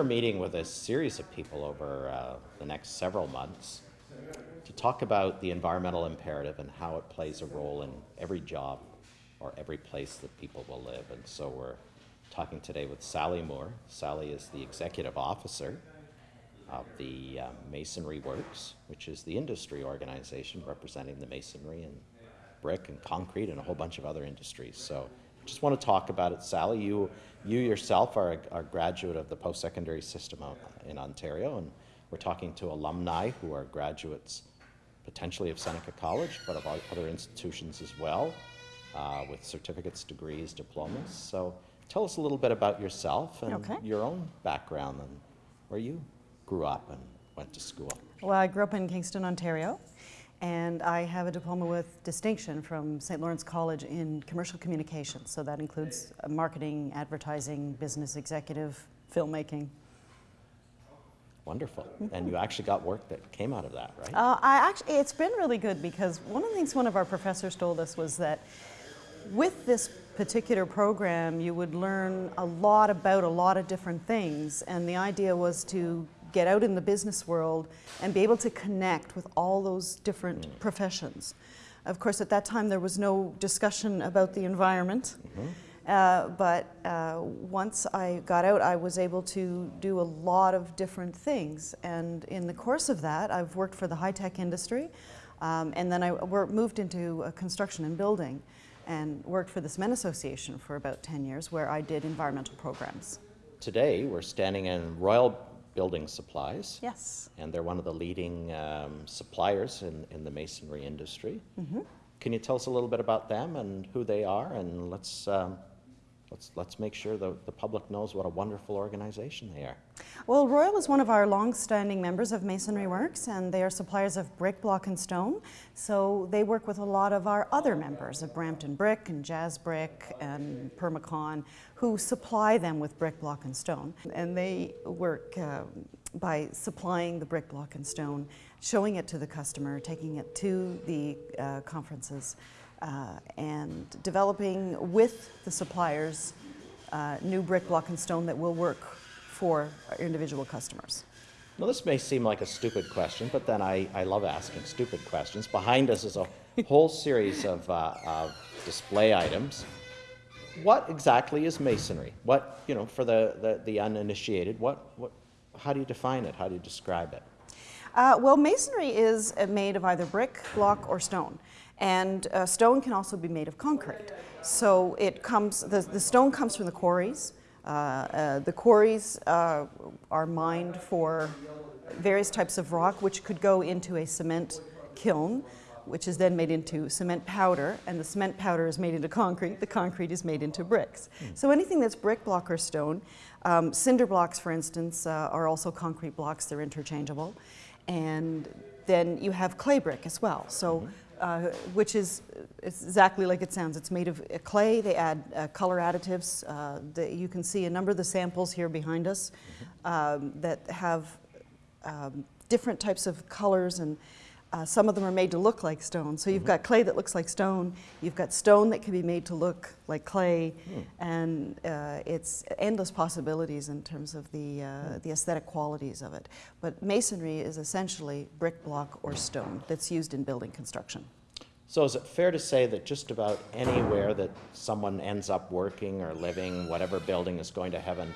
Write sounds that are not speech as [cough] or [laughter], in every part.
we're meeting with a series of people over uh, the next several months to talk about the environmental imperative and how it plays a role in every job or every place that people will live. And so we're talking today with Sally Moore. Sally is the executive officer of the uh, Masonry Works, which is the industry organization representing the masonry and brick and concrete and a whole bunch of other industries. So just want to talk about it. Sally, you, you yourself are a, are a graduate of the post-secondary system in Ontario, and we're talking to alumni who are graduates potentially of Seneca College, but of other institutions as well, uh, with certificates, degrees, diplomas. So tell us a little bit about yourself and okay. your own background and where you grew up and went to school. Well, I grew up in Kingston, Ontario, and I have a diploma with distinction from St. Lawrence College in commercial communications. So that includes uh, marketing, advertising, business executive, filmmaking. Wonderful. And you actually got work that came out of that, right? Uh, I actually, it's been really good because one of the things one of our professors told us was that with this particular program, you would learn a lot about a lot of different things. And the idea was to get out in the business world and be able to connect with all those different mm. professions. Of course, at that time, there was no discussion about the environment. Mm -hmm. uh, but uh, once I got out, I was able to do a lot of different things. And in the course of that, I've worked for the high-tech industry. Um, and then I moved into construction and building and worked for the Cement Association for about 10 years where I did environmental programs. Today, we're standing in Royal building supplies. Yes. And they're one of the leading um, suppliers in, in the masonry industry. Mm -hmm. Can you tell us a little bit about them and who they are? And let's um, let's, let's make sure the, the public knows what a wonderful organization they are. Well, Royal is one of our long-standing members of Masonry Works, and they are suppliers of brick, block, and stone. So they work with a lot of our other members of Brampton Brick and Jazz Brick and Permacon, who supply them with brick, block, and stone. And they work uh, by supplying the brick, block, and stone, showing it to the customer, taking it to the uh, conferences, uh, and developing with the suppliers uh, new brick, block, and stone that will work for individual customers. Now this may seem like a stupid question, but then I, I love asking stupid questions. Behind us is a whole series of, uh, of display items. What exactly is masonry? What, you know, for the, the, the uninitiated, what, what, how do you define it? How do you describe it? Uh, well, masonry is made of either brick, block, or stone. And uh, stone can also be made of concrete. So it comes, the, the stone comes from the quarries. Uh, uh, the quarries uh, are mined for various types of rock, which could go into a cement kiln, which is then made into cement powder, and the cement powder is made into concrete, the concrete is made into bricks. Mm. So anything that's brick, block, or stone, um, cinder blocks, for instance, uh, are also concrete blocks, they're interchangeable. And then you have clay brick as well. So mm -hmm uh, which is exactly like it sounds. It's made of clay. They add uh, color additives. Uh, the, you can see a number of the samples here behind us um, that have um, different types of colors and uh, some of them are made to look like stone. So you've mm -hmm. got clay that looks like stone. You've got stone that can be made to look like clay. Mm. And uh, it's endless possibilities in terms of the, uh, mm. the aesthetic qualities of it. But masonry is essentially brick, block, or stone that's used in building construction. So is it fair to say that just about anywhere that someone ends up working or living, whatever building is going to have an,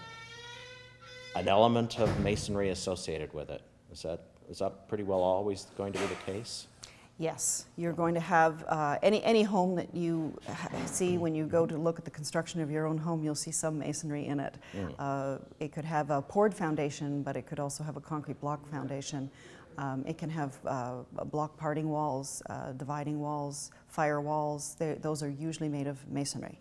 an element of masonry associated with it? Is that is that pretty well always going to be the case? Yes, you're going to have uh, any, any home that you see when you go to look at the construction of your own home, you'll see some masonry in it. Mm. Uh, it could have a poured foundation, but it could also have a concrete block foundation. Um, it can have uh, block parting walls, uh, dividing walls, fire walls. They're, those are usually made of masonry.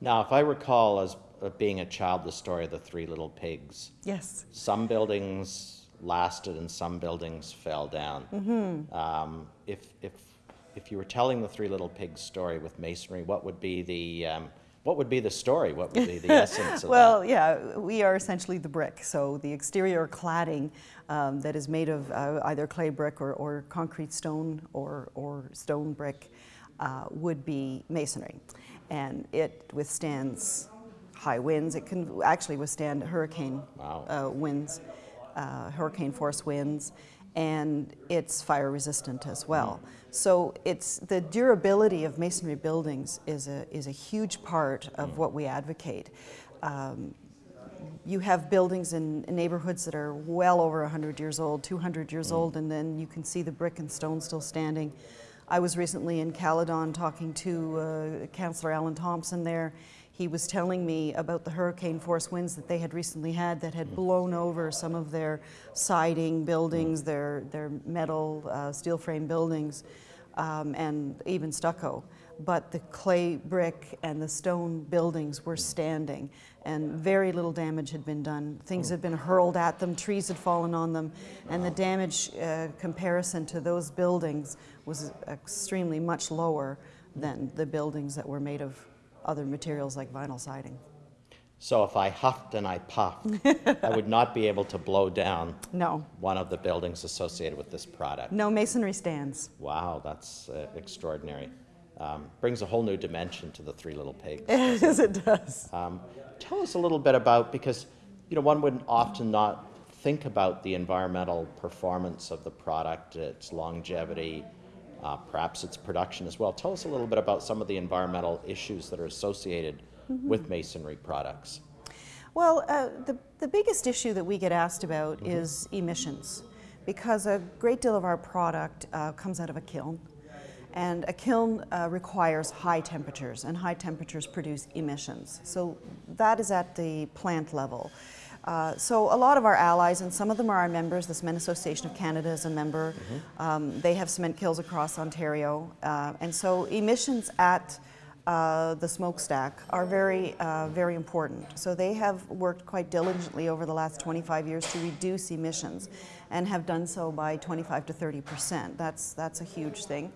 Now, if I recall as uh, being a child, the story of the three little pigs. Yes. Some buildings lasted and some buildings fell down. Mm -hmm. um, if, if, if you were telling the Three Little Pigs story with masonry, what would be the, um, what would be the story? What would be the [laughs] essence of it? well, that? yeah, we are essentially the brick. So the exterior cladding um, that is made of uh, either clay brick or, or concrete stone or, or stone brick uh, would be masonry. And it withstands high winds. It can actually withstand hurricane Wow. uh, winds, uh, hurricane force winds, and it's fire resistant as well. So it's the durability of masonry buildings is a is a huge part of what we advocate. Um, you have buildings in neighborhoods that are well over 100 years old, 200 years old, and then you can see the brick and stone still standing. I was recently in Caledon talking to uh, Councillor Alan Thompson there. He was telling me about the hurricane force winds that they had recently had that had blown over some of their siding buildings, their, their metal uh, steel frame buildings, um, and even stucco. But the clay brick and the stone buildings were standing, and very little damage had been done. Things had been hurled at them, trees had fallen on them, and the damage uh, comparison to those buildings was extremely much lower than the buildings that were made of other materials like vinyl siding. So if I huffed and I puffed, I would not be able to blow down [laughs] No, one of the buildings associated with this product. no masonry stands. Wow, that's uh, extraordinary. Um, brings a whole new dimension to the Three Little Pigs. [laughs] Yes, it does. Um, tell us a little bit about because you know one would often not think about the environmental performance of the product, its longevity, uh, perhaps its production as well. Tell us a little bit about some of the environmental issues that are associated with masonry products. Well, uh, the, the biggest issue that we get asked about is emissions because a great deal of our product uh, comes out of a kiln. And a kiln uh, requires high temperatures, and high temperatures produce emissions. So that is at the plant level. Uh, so a lot of our allies, and some of them are our members, the Cement Association of Canada is a member. Um, they have cement kilns across Ontario. Uh, and so emissions at uh, the smokestack are very, uh, very important. So they have worked quite diligently over the last 25 years to reduce emissions and have done so by 25 to 30 percent. That's, that's a huge thing.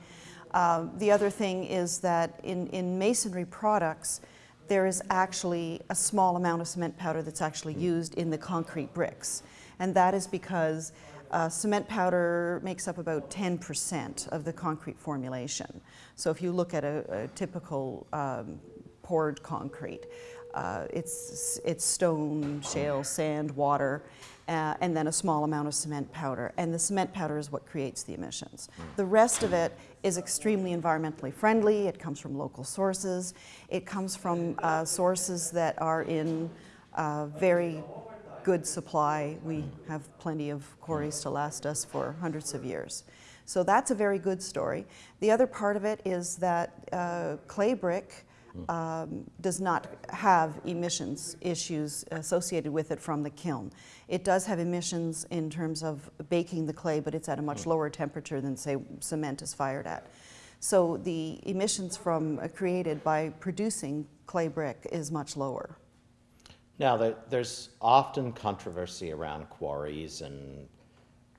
Uh, the other thing is that in, in masonry products, there is actually a small amount of cement powder that's actually used in the concrete bricks. And that is because uh, cement powder makes up about 10% of the concrete formulation. So if you look at a, a typical um, poured concrete, uh, it's, it's stone, shale, sand, water, uh, and then a small amount of cement powder. And the cement powder is what creates the emissions. The rest of it is extremely environmentally friendly. It comes from local sources. It comes from uh, sources that are in uh, very good supply. We have plenty of quarries to last us for hundreds of years. So that's a very good story. The other part of it is that uh, clay brick um, does not have emissions issues associated with it from the kiln. It does have emissions in terms of baking the clay, but it's at a much lower temperature than, say, cement is fired at. So the emissions from uh, created by producing clay brick is much lower. Now, there, there's often controversy around quarries and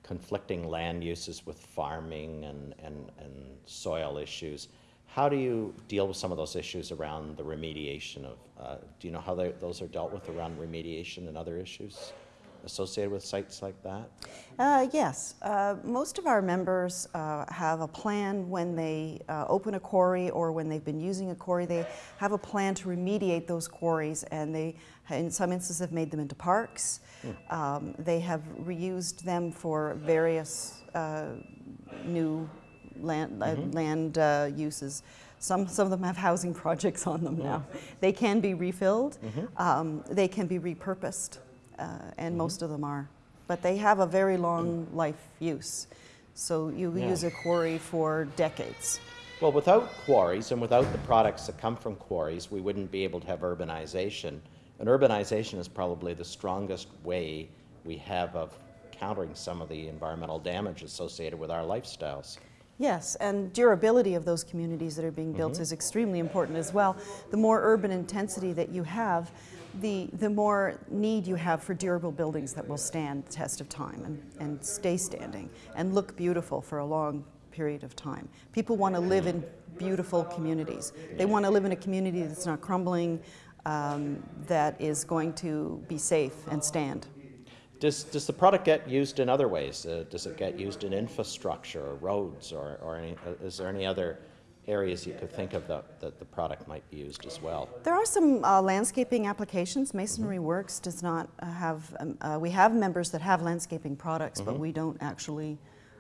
conflicting land uses with farming and, and, and soil issues. How do you deal with some of those issues around the remediation of, uh, do you know how they, those are dealt with around remediation and other issues associated with sites like that? Uh, yes, uh, most of our members uh, have a plan when they uh, open a quarry or when they've been using a quarry. They have a plan to remediate those quarries, and they, in some instances, have made them into parks. Um, they have reused them for various uh, new land, uh, land uh, uses. Some, some of them have housing [laughs] projects on them now. They can be refilled, um, they can be repurposed, uh, and most of them are. But they have a very long life use. So you Yeah. use a quarry for decades. Well, without quarries and without the products that come from quarries, we wouldn't be able to have urbanization. And urbanization is probably the strongest way we have of countering some of the environmental damage associated with our lifestyles. Yes, and durability of those communities that are being built is extremely important as well. The more urban intensity that you have, the, the more need you have for durable buildings that will stand the test of time and, and stay standing and look beautiful for a long period of time. People want to live in beautiful communities. They want to live in a community that's not crumbling, um, that is going to be safe and stand. Does, does the product get used in other ways? Uh, does it get used in infrastructure or roads or, or any, uh, is there any other areas you could think of that, that the product might be used as well? There are some uh, landscaping applications. Masonry Works does not uh, have, um, uh, we have members that have landscaping products, but we don't actually,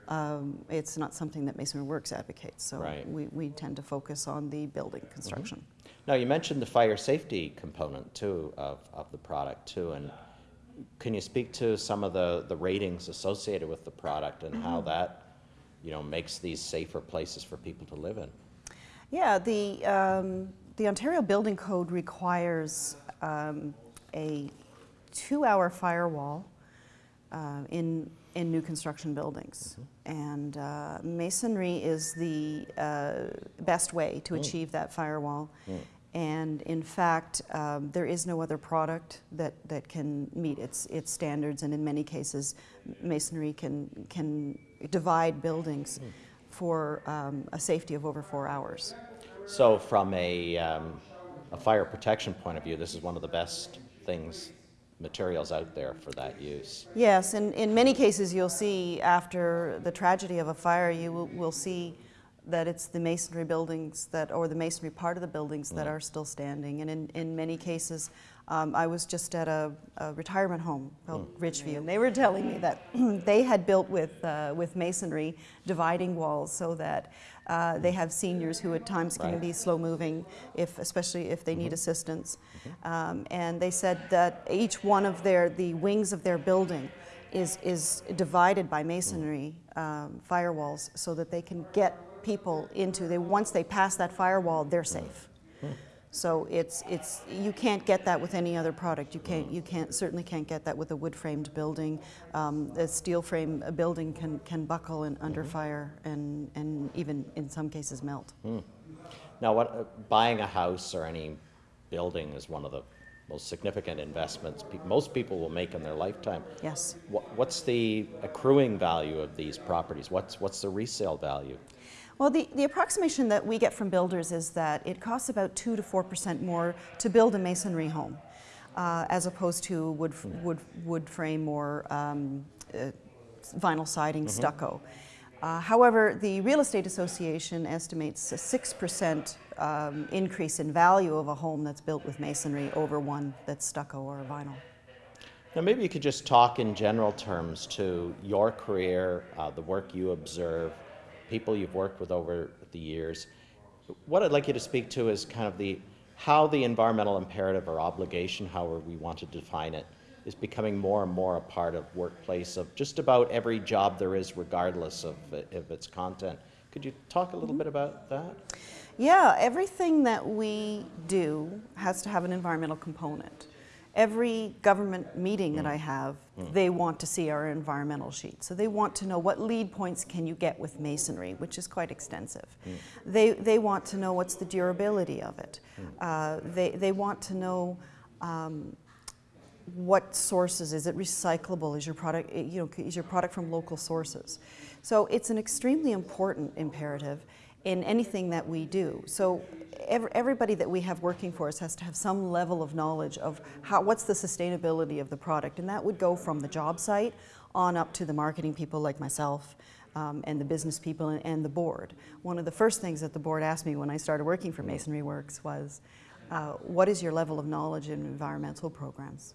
um, it's not something that Masonry Works advocates. So Right. we, we tend to focus on the building construction. Now, you mentioned the fire safety component too of, of the product too, and can you speak to some of the, the ratings associated with the product and how that, you know, makes these safer places for people to live in? Yeah, the, um, the Ontario Building Code requires um, a two-hour firewall uh, in, in new construction buildings. And uh, masonry is the uh, best way to achieve that firewall. And in fact, um, there is no other product that, that can meet its, its standards. And in many cases, masonry can, can divide buildings for um, a safety of over four hours. So from a, um, a fire protection point of view, this is one of the best things, materials out there for that use. Yes, and in many cases, you'll see after the tragedy of a fire, you will, will see that it's the masonry buildings that, or the masonry part of the buildings that are still standing. And in, in many cases, um, I was just at a, a retirement home called Richview, and they were telling me that [clears throat] they had built with, uh, with masonry dividing walls so that uh, they have seniors who at times can Right. be slow moving, if, especially if they need assistance. Um, and they said that each one of their, the wings of their building is, is divided by masonry um, firewalls so that they can get people into, they, once they pass that firewall, they're safe. So it's, it's, you can't get that with any other product. You can't, you can't, certainly can't get that with a wood-framed building. Um, a steel frame a building can, can buckle in, under fire and, and even in some cases melt. Now, what, uh, buying a house or any building is one of the most significant investments pe- most people will make in their lifetime. Yes. What, what's the accruing value of these properties? What's, what's the resale value? Well, the, the approximation that we get from builders is that it costs about 2 to 4% more to build a masonry home uh, as opposed to wood, wood, wood frame or um, uh, vinyl siding stucco. Uh, however, the Real Estate Association estimates a 6% um, increase in value of a home that's built with masonry over one that's stucco or vinyl. Now, maybe you could just talk in general terms to your career, uh, the work you observe, people you've worked with over the years. What I'd like you to speak to is kind of the how the environmental imperative or obligation, however we want to define it, is becoming more and more a part of workplace of just about every job there is, regardless of, of its content. Could you talk a little mm-hmm. bit about that? Yeah, everything that we do has to have an environmental component. Every government meeting that mm. I have, they want to see our environmental sheet. So they want to know what LEED points can you get with masonry, which is quite extensive. They, they want to know what's the durability of it. Uh, they, they want to know um, what sources is it recyclable is your product eh, you know is your product from local sources so it's an extremely important imperative in anything that we do so ev- everybody that we have working for us has to have some level of knowledge of how what's the sustainability of the product and that would go from the job site on up to the marketing people like myself um, and the business people and, and the board one of the first things that the board asked me when i started working for masonry works was uh, what is your level of knowledge in environmental programs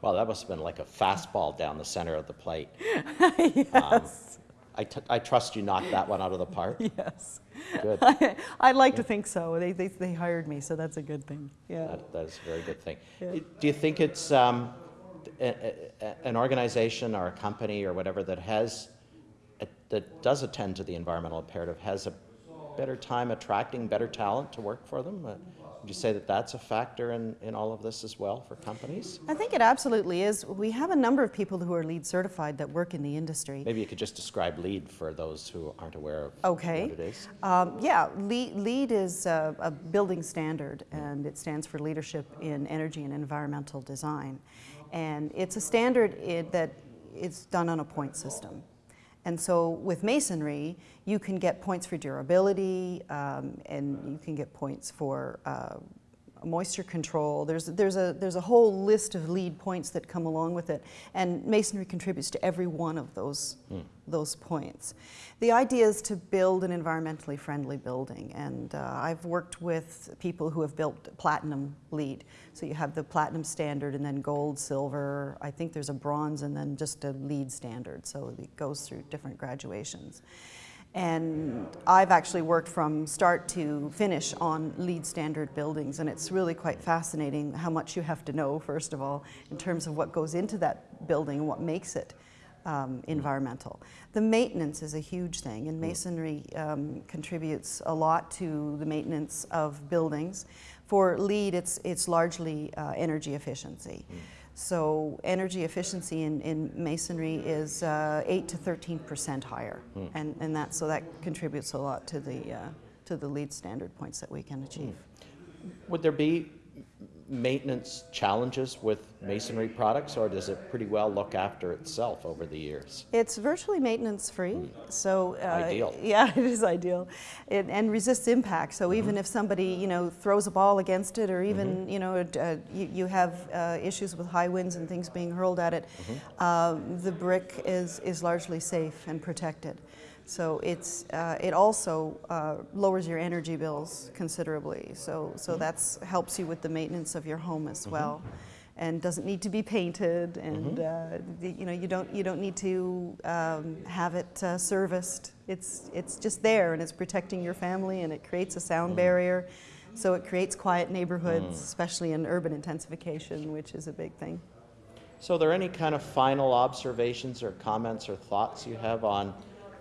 Well, that must have been like a fastball down the center of the plate. [laughs] yes. I, t- I trust you knocked that one out of the park. [laughs] Yes. Good. [laughs] I'd like to think so. They, they, they hired me, so that's a good thing. Yeah. That, that is a very good thing. Yeah. Do you think it's um, a, a, an organization or a company or whatever that has, that does attend to the environmental imperative has a better time attracting better talent to work for them? Uh, Would you say that that's a factor in, in all of this as well for companies? I think it absolutely is. We have a number of people who are LEED certified that work in the industry. Maybe you could just describe LEED for those who aren't aware of Okay. what it is. Um, yeah, LEED, LEED is a, a building standard, and it stands for Leadership in Energy and Environmental Design. And it's a standard i that is done on a point system. And so with masonry, you can get points for durability, um, and you can get points for uh, moisture control. There's, there's, a, there's a whole list of LEED points that come along with it, and masonry contributes to every one of those, those points. The idea is to build an environmentally friendly building, and uh, I've worked with people who have built platinum LEED. So you have the platinum standard, and then gold, silver, I think there's a bronze, and then just a LEED standard, so it goes through different graduations. And I've actually worked from start to finish on LEED standard buildings, and it's really quite fascinating how much you have to know, first of all, in terms of what goes into that building and what makes it um, environmental. The maintenance is a huge thing, and masonry um, contributes a lot to the maintenance of buildings. For LEED, it's, it's largely uh, energy efficiency. So energy efficiency in, in masonry is uh, 8 to 13 percent higher, and, and that, so that contributes a lot to the, uh, to the LEED standard points that we can achieve. Would there be maintenance challenges with masonry products, or does it pretty well look after itself over the years? It's virtually maintenance free, so uh, Ideal. [laughs] Yeah, it is ideal, it, and resists impact. So even if somebody you know throws a ball against it, or even you know uh, you, you have uh, issues with high winds and things being hurled at it, um, the brick is is largely safe and protected. So it's uh, it also uh, lowers your energy bills considerably. So so that's helps you with the maintenance of your home as well and doesn't need to be painted and uh, you know you don't you don't need to um, have it uh, serviced. It's it's just there and it's protecting your family and it creates a sound barrier. So it creates quiet neighborhoods especially in urban intensification which is a big thing. So, are there any kind of final observations or comments or thoughts you have on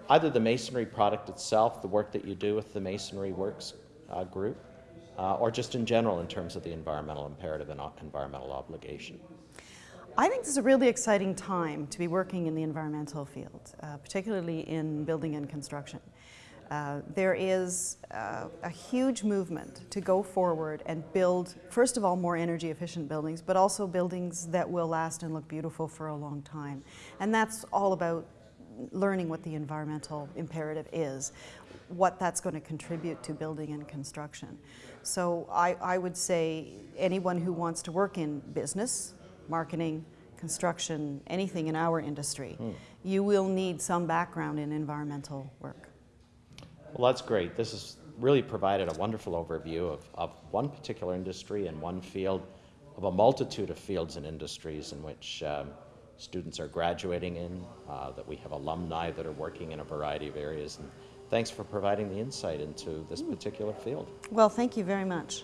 either the masonry product itself, the work that you do with the Masonry Works uh, group, uh, or just in general in terms of the environmental imperative and environmental obligation? I think this is a really exciting time to be working in the environmental field, uh, particularly in building and construction. Uh, there is uh, a huge movement to go forward and build, first of all, more energy efficient buildings, but also buildings that will last and look beautiful for a long time. And that's all about learning what the environmental imperative is, what that's going to contribute to building and construction. So I, I would say anyone who wants to work in business, marketing, construction, anything in our industry, you will need some background in environmental work. Well, that's great. This has really provided a wonderful overview of, of one particular industry and one field of a multitude of fields and industries in which um, students are graduating in, uh, that we have alumni that are working in a variety of areas. And thanks for providing the insight into this particular field. Well, thank you very much.